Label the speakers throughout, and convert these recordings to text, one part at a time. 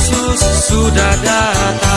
Speaker 1: Yesus sudah datang.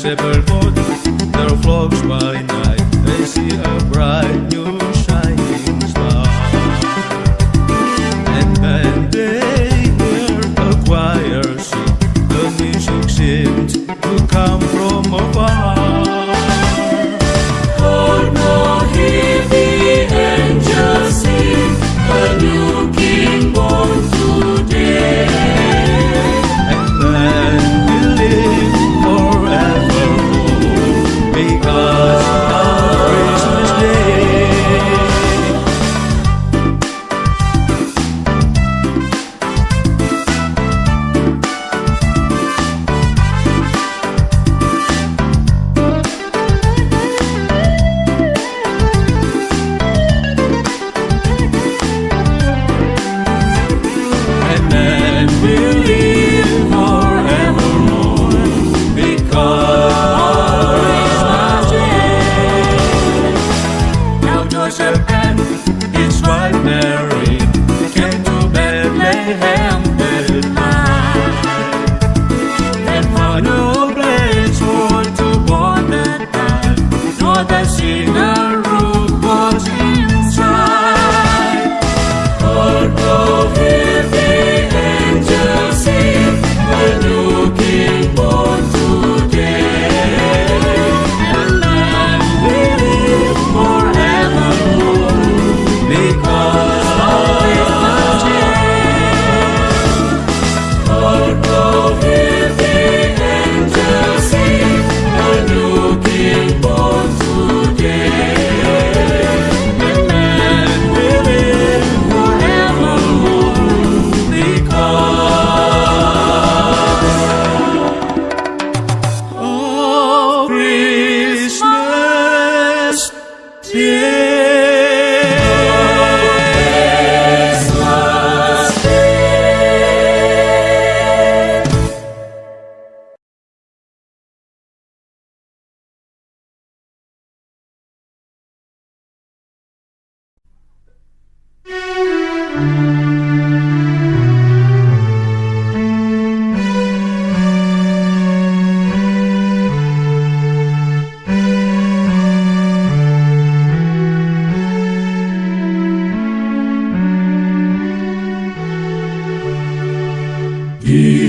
Speaker 1: shepherd boy,
Speaker 2: their flocks by night. They see a bright new shining star. And when they hear a choir sing, the music seems to come from afar.
Speaker 1: Peace.